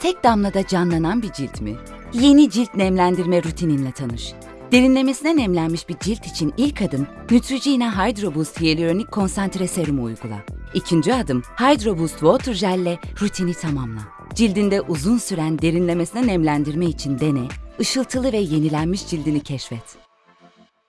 Tek damlada canlanan bir cilt mi? Yeni cilt nemlendirme rutininle tanış. Derinlemesine nemlenmiş bir cilt için ilk adım Neutrogena Hydro Boost Hyaluronik Konsantre Serumu uygula. İkinci adım Hydro Boost Water Gel ile rutini tamamla. Cildinde uzun süren derinlemesine nemlendirme için dene, ışıltılı ve yenilenmiş cildini keşfet.